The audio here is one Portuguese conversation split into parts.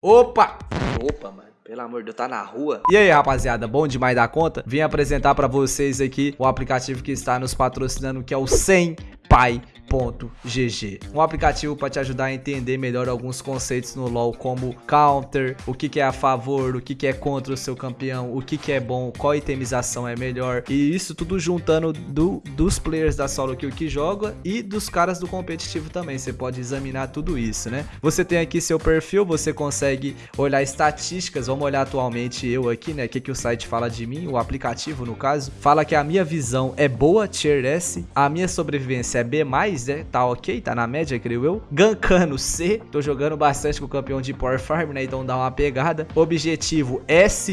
Opa! Opa, mano. Pelo amor de Deus, tá na rua. E aí, rapaziada, bom demais da conta? Vim apresentar pra vocês aqui o aplicativo que está nos patrocinando, que é o 100 Pai GG. Um aplicativo para te ajudar a entender melhor alguns conceitos no LoL, como counter, o que, que é a favor, o que, que é contra o seu campeão, o que, que é bom, qual itemização é melhor. E isso tudo juntando do, dos players da solo kill que joga e dos caras do competitivo também. Você pode examinar tudo isso, né? Você tem aqui seu perfil, você consegue olhar estatísticas. Vamos olhar atualmente eu aqui, né? O que, que o site fala de mim, o aplicativo no caso. Fala que a minha visão é boa, tier S, a minha sobrevivência é B+, né? Tá ok, tá na média, creio eu. Gankano C, tô jogando bastante com o campeão de Power Farm, né? Então dá uma pegada. Objetivo S-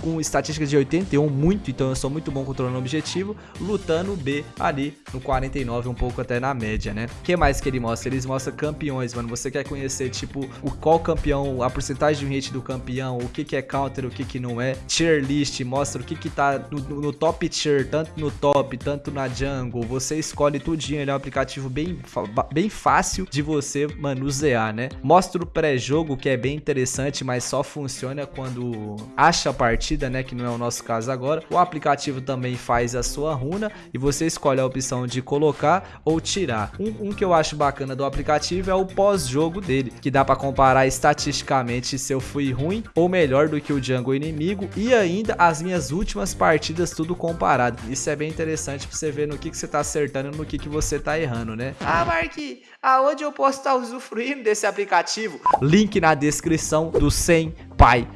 com estatística de 81, muito, então eu sou muito bom controlando o objetivo. Lutando B ali no 49, um pouco até na média, né? O que mais que ele mostra? Eles mostram campeões, mano. Você quer conhecer, tipo, o qual campeão, a porcentagem de hit do campeão, o que que é counter, o que que não é. Tier list, mostra o que que tá no, no top tier, tanto no top, tanto na jungle. Você escolhe tudinho, ele é um aplicativo bem, bem fácil de você manusear, né? Mostra o pré-jogo, que é bem interessante, mas só funciona quando acha a partida, né? Que não é o nosso caso agora. O aplicativo também faz a sua runa e você escolhe a opção de colocar ou tirar. Um, um que eu acho bacana do aplicativo é o pós-jogo dele, que dá para comparar estatisticamente se eu fui ruim ou melhor do que o jungle inimigo e ainda as minhas últimas partidas tudo comparado. Isso é bem interessante para você ver no que, que você tá acertando e no que, que você tá errando, né? Ah, Mark, aonde eu posso estar usufruindo desse aplicativo? Link na descrição do 100 pai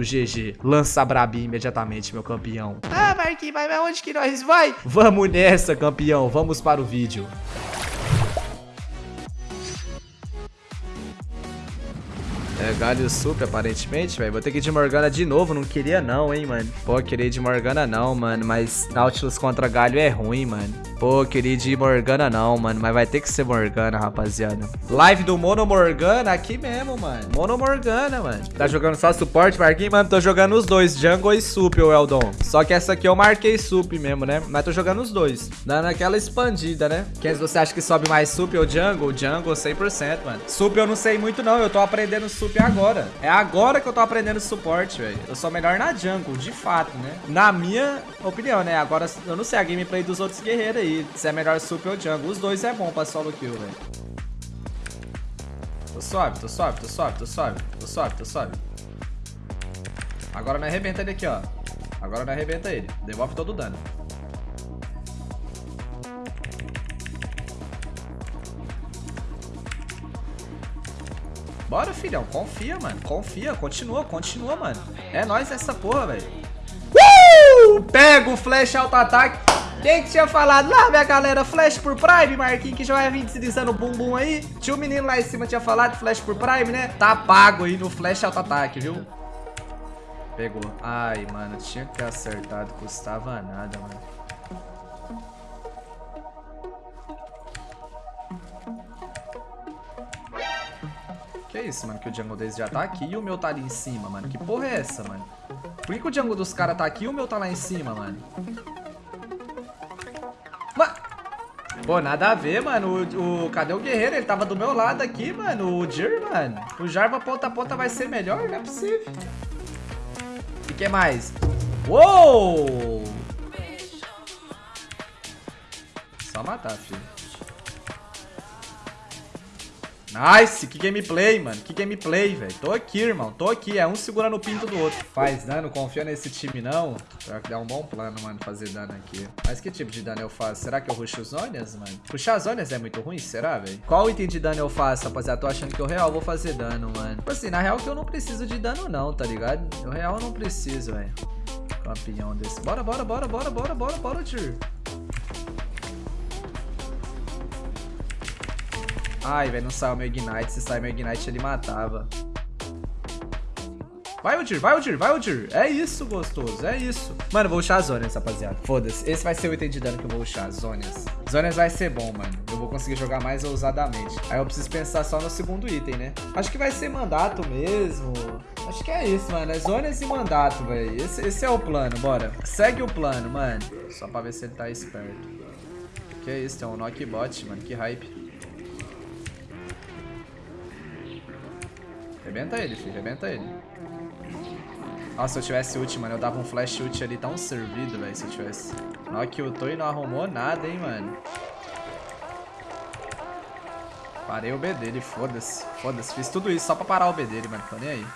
GG. Lança Brabi imediatamente, meu campeão. Ah, Marquinhos, mas aonde que nós vai? Vamos nessa, campeão. Vamos para o vídeo. Galho Sup, aparentemente, velho. Vou ter que ir de Morgana de novo. Não queria não, hein, mano. Pô, queria ir de Morgana não, mano. Mas Nautilus contra Galho é ruim, mano. Pô, queria ir de Morgana não, mano. Mas vai ter que ser Morgana, rapaziada. Live do Mono Morgana aqui mesmo, mano. Mono Morgana, mano. Tá jogando só suporte, Marquinhos? Mano, tô jogando os dois. Jungle e Sup, o Eldon. Só que essa aqui eu marquei Sup mesmo, né? Mas tô jogando os dois. Dando aquela expandida, né? Quem você acha que sobe mais Sup ou Jungle? Jungle 100%, mano. Sup eu não sei muito não. Eu tô aprendendo Sup sup agora. É agora que eu tô aprendendo suporte, velho. Eu sou melhor na jungle, de fato, né? Na minha opinião, né? Agora, eu não sei a gameplay dos outros guerreiros aí. Se é melhor sup ou jungle. Os dois é bom pra solo kill, velho. Tô suave, tô suave, tô suave, tô suave. Tô suave, tô suave. Agora não arrebenta ele aqui, ó. Agora não arrebenta ele. Devolve todo o dano. Bora, filhão. Confia, mano. Confia. Continua, continua, mano. É nóis essa porra, velho. Uh! Pega o flash auto-ataque. Quem que tinha falado lá, minha galera? Flash por Prime, Marquinhos, que já vai vir deslizando o bumbum aí. Tinha um menino lá em cima tinha falado flash por Prime, né? Tá pago aí no flash auto-ataque, viu? Pegou. Ai, mano, tinha que ter acertado. Custava nada, mano. Que é isso, mano? Que o jungle deles já tá aqui e o meu tá ali em cima, mano. Que porra é essa, mano? Por que, que o jungle dos caras tá aqui e o meu tá lá em cima, mano? Mano... Pô, nada a ver, mano. O, o, cadê o guerreiro? Ele tava do meu lado aqui, mano. O Jir, mano. O Jarva ponta a ponta vai ser melhor? Não é possível. E que mais? Uou! Só matar, filho. Nice, que gameplay, mano. Que gameplay, velho. Tô aqui, irmão. Tô aqui. É um segurando o pinto do outro. Faz dano, confia nesse time, não. Será que dá um bom plano, mano, fazer dano aqui. Mas que tipo de dano eu faço? Será que eu rusho os Zonias, mano? Puxar as Zonias é muito ruim, será, velho? Qual item de dano eu faço, rapaziada? Tô achando que eu real vou fazer dano, mano. Tipo assim, na real que eu não preciso de dano, não, tá ligado? Eu real não preciso, velho. Campeão desse. Bora, bora, bora, bora, bora, bora, bora, tio. Ai, velho, não saiu meu Ignite. Se sair meu Ignite, ele matava. Vai, Udir, vai, Udir, vai, Udir. É isso, gostoso, é isso. Mano, vou usar Zonias, rapaziada. Foda-se. Esse vai ser o item de dano que eu vou usar, Zonias. Zonias vai ser bom, mano. Eu vou conseguir jogar mais ousadamente. Aí eu preciso pensar só no segundo item, né? Acho que vai ser mandato mesmo. Acho que é isso, mano. É Zonias e mandato, velho. Esse, esse é o plano, bora. Segue o plano, mano. Só pra ver se ele tá esperto. Que isso, tem um knockbot, mano. Que hype. Rebenta ele, filho. Rebenta ele. Nossa, se eu tivesse ult, mano, eu dava um flash ult ali tão servido, velho, se eu tivesse. Nock ultou e não arrumou nada, hein, mano. Parei o B dele, foda-se. Foda-se, fiz tudo isso só pra parar o B dele, mano, tô nem aí.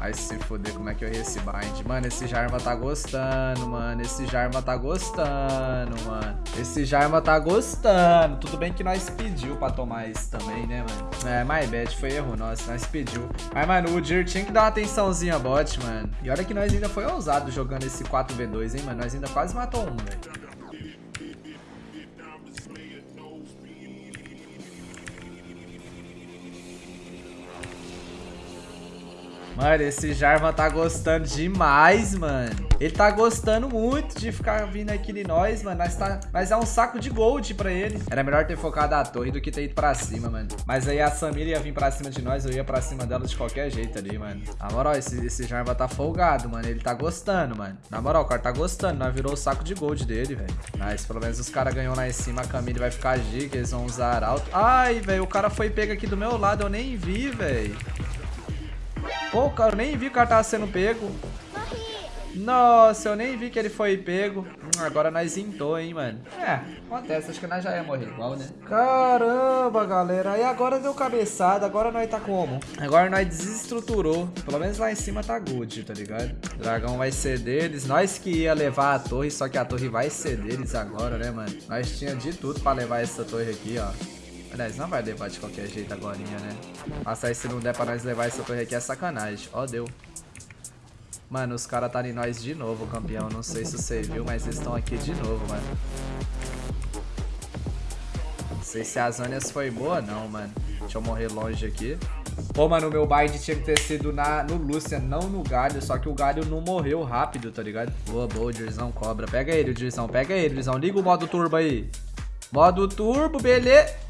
Vai se foder, como é que eu errei esse bind? Mano, esse Jarma tá gostando, mano. Esse Jarma tá gostando, mano. Esse Jarma tá gostando. Tudo bem que nós pediu pra tomar isso também, né, mano? É, my bad, foi erro nosso, nós pediu. Mas, mano, o Dir tinha que dar uma atençãozinha bot, mano. E olha que nós ainda foi ousado jogando esse 4v2, hein, mano. Nós ainda quase matou um, velho. Mano, esse Jarvan tá gostando demais, mano. Ele tá gostando muito de ficar vindo aqui em nós, mano. Nós, tá... Mas é um saco de gold pra ele. Era melhor ter focado a torre do que ter ido pra cima, mano. Mas aí a Samira ia vir pra cima de nós, eu ia pra cima dela de qualquer jeito ali, mano. Na moral, esse, esse Jarvan tá folgado, mano. Ele tá gostando, mano. Na moral, o cara tá gostando. Nós virou o saco de gold dele, velho. Mas pelo menos os caras ganhou lá em cima. A Camille vai ficar giga, eles vão usar alto. Ai, velho, o cara foi pego aqui do meu lado. Eu nem vi, velho. Pô, cara, eu nem vi que o cara tava sendo pego. Nossa, eu nem vi que ele foi pego. Hum, agora nós intou, hein, mano. É, acontece. Acho que nós já ia morrer igual, né? Caramba, galera. Aí agora deu cabeçada. Agora nós tá como? Agora nós desestruturou. Pelo menos lá em cima tá good, tá ligado? O dragão vai ser deles. Nós que ia levar a torre, só que a torre vai ser deles agora, né, mano? Nós tinha de tudo pra levar essa torre aqui, ó. Aliás, não vai levar de qualquer jeito agora, né? Passar se não der pra nós levar essa torre aqui é sacanagem. Ó, deu. Mano, os caras tá em nós de novo, campeão. Não sei se você viu, mas eles estão aqui de novo, mano. Não sei se as Anias foi boa, não, mano. Deixa eu morrer longe aqui. Pô, mano, meu bind tinha que ter sido na, no Lucian, não no Galho. Só que o Galho não morreu rápido, tá ligado? Boa, boa, o Dirzão cobra. Pega ele, o Dirzão. Pega ele, Dirzão. Liga o modo turbo aí. Modo turbo, beleza.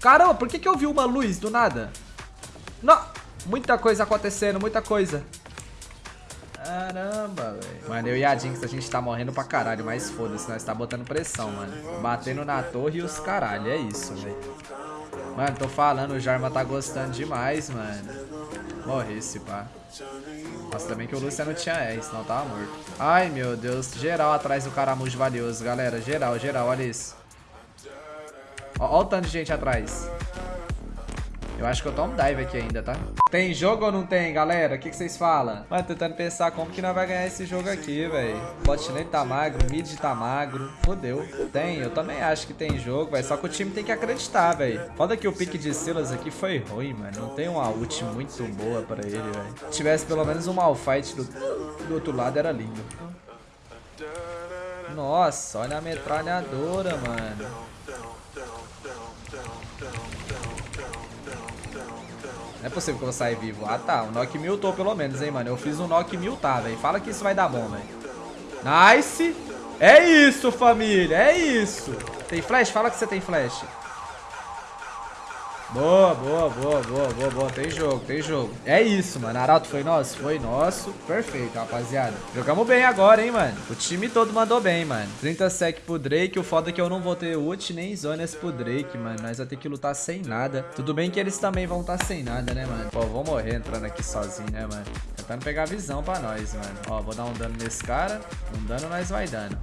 Caramba, por que, que eu vi uma luz do nada? Não! Muita coisa acontecendo, muita coisa. Caramba, velho. Mano, eu e a Jinx, a gente tá morrendo pra caralho, mas foda-se, nós tá botando pressão, mano. Batendo na torre e os caralho, é isso, velho. Mano, tô falando, o Jarma tá gostando demais, mano. Morri esse pá. Nossa, também que o Luciano tinha R, senão tava morto. Ai, meu Deus. Geral atrás do caramujo valioso, galera. Geral, geral, olha isso. Ó, ó o tanto de gente atrás. Eu acho que eu tomo dive aqui ainda, tá? Tem jogo ou não tem, galera? O que, vocês falam? Mano, tentando pensar como que nós vai ganhar esse jogo aqui, velho. Bot lane tá magro, mid tá magro. Fodeu. Tem, eu também acho que tem jogo, velho. Só que o time tem que acreditar, velho. Foda que o pique de Silas aqui foi ruim, mano. Não tem uma ult muito boa pra ele, velho. Se tivesse pelo menos um malfight do, do outro lado, era lindo. Nossa, olha a metralhadora, mano. Não é possível que eu vou sair vivo. Ah, tá. O Nock miltou pelo menos, hein, mano. Eu fiz um Nock miltar, velho. Fala que isso vai dar bom, velho. Nice. É isso, família. É isso. Tem flash? Fala que você tem flash. Boa, boa, boa, boa, boa, boa. Tem jogo, tem jogo. É isso, mano. Arauto foi nosso? Foi nosso. Perfeito, rapaziada. Jogamos bem agora, hein, mano. O time todo mandou bem, mano. 30 sec pro Drake. O foda é que eu não vou ter ult nem zonas pro Drake, mano. Nós vamos ter que lutar sem nada. Tudo bem que eles também vão estar tá sem nada, né, mano? Pô, vou morrer entrando aqui sozinho, né, mano? Tentando pegar visão pra nós, mano. Ó, vou dar um dano nesse cara. Um dano nós vai dando.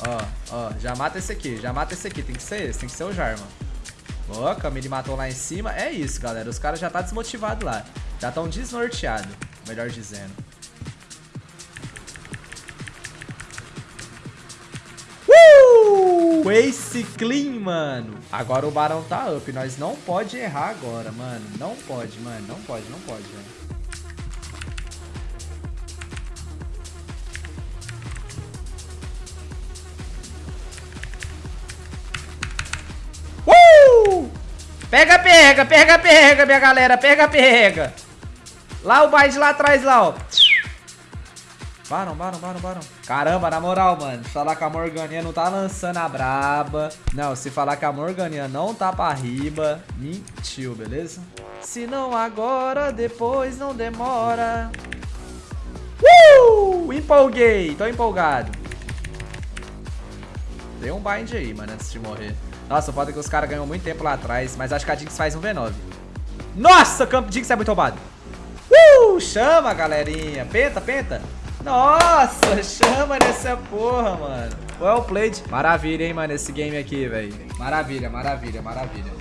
Ó, ó, já mata esse aqui, já mata esse aqui. Tem que ser esse, tem que ser o Jarman. Ó, Camille matou lá em cima. É isso, galera. Os caras já tá desmotivados lá. Já estão desnorteados, melhor dizendo. Uh! Ace clean, mano. Agora o Barão tá up. Nós não pode errar agora, mano. Não pode, mano. Não pode, não pode, velho. Pega, pega, pega, pega, minha galera. Pega, pega. Lá o Bide lá atrás, lá, ó. Baron, Baron, Baron, Baron. Caramba, na moral, mano. Falar que a Morganinha não tá lançando a braba. Não, se falar que a Morganinha não tá pra riba, mentiu, beleza? Se não agora, depois não demora. Uh! Empolguei, tô empolgado. Dei um bind aí, mano, antes de morrer. Nossa, foda que os caras ganham muito tempo lá atrás, mas acho que a Jinx faz um V9. Nossa, Campo Jinx é muito roubado. Uh! Chama, galerinha. Penta, penta. Nossa, chama nessa porra, mano. Well played. Maravilha, hein, mano, esse game aqui, velho. Maravilha, maravilha, maravilha.